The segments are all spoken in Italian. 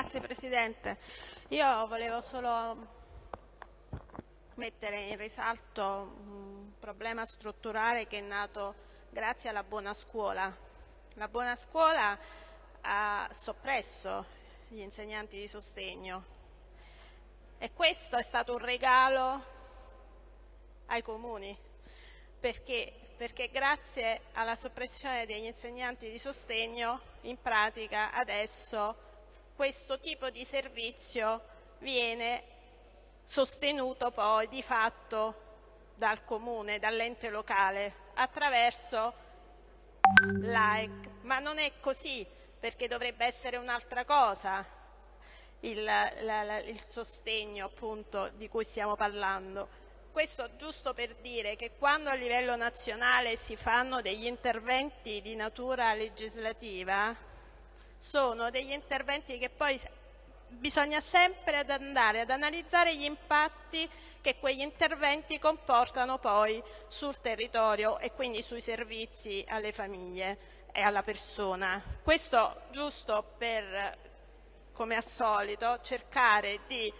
Grazie Presidente. Io volevo solo mettere in risalto un problema strutturale che è nato grazie alla buona scuola. La buona scuola ha soppresso gli insegnanti di sostegno e questo è stato un regalo ai comuni perché, perché grazie alla soppressione degli insegnanti di sostegno in pratica adesso questo tipo di servizio viene sostenuto poi di fatto dal comune, dall'ente locale, attraverso l'AEC. Ma non è così, perché dovrebbe essere un'altra cosa il, la, la, il sostegno appunto di cui stiamo parlando. Questo giusto per dire che quando a livello nazionale si fanno degli interventi di natura legislativa, sono degli interventi che poi bisogna sempre ad andare ad analizzare gli impatti che quegli interventi comportano poi sul territorio e quindi sui servizi alle famiglie e alla persona. Questo giusto per, come al solito, cercare di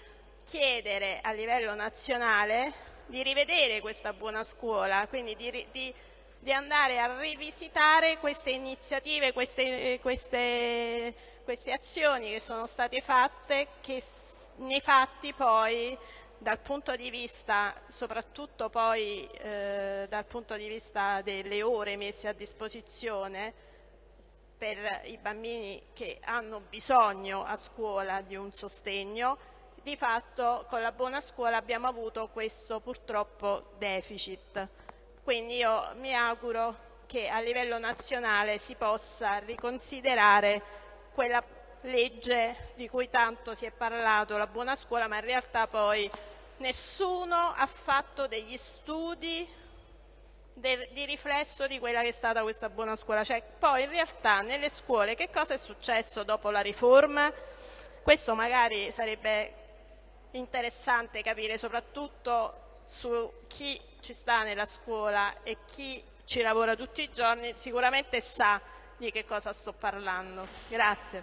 chiedere a livello nazionale di rivedere questa buona scuola, quindi di, di di andare a rivisitare queste iniziative, queste, queste, queste azioni che sono state fatte, che nei fatti poi dal punto di vista, soprattutto poi eh, dal punto di vista delle ore messe a disposizione per i bambini che hanno bisogno a scuola di un sostegno, di fatto con la buona scuola abbiamo avuto questo purtroppo deficit. Quindi io mi auguro che a livello nazionale si possa riconsiderare quella legge di cui tanto si è parlato, la buona scuola, ma in realtà poi nessuno ha fatto degli studi di riflesso di quella che è stata questa buona scuola. Cioè, poi in realtà nelle scuole che cosa è successo dopo la riforma? Questo magari sarebbe interessante capire soprattutto su chi ci sta nella scuola e chi ci lavora tutti i giorni sicuramente sa di che cosa sto parlando. Grazie.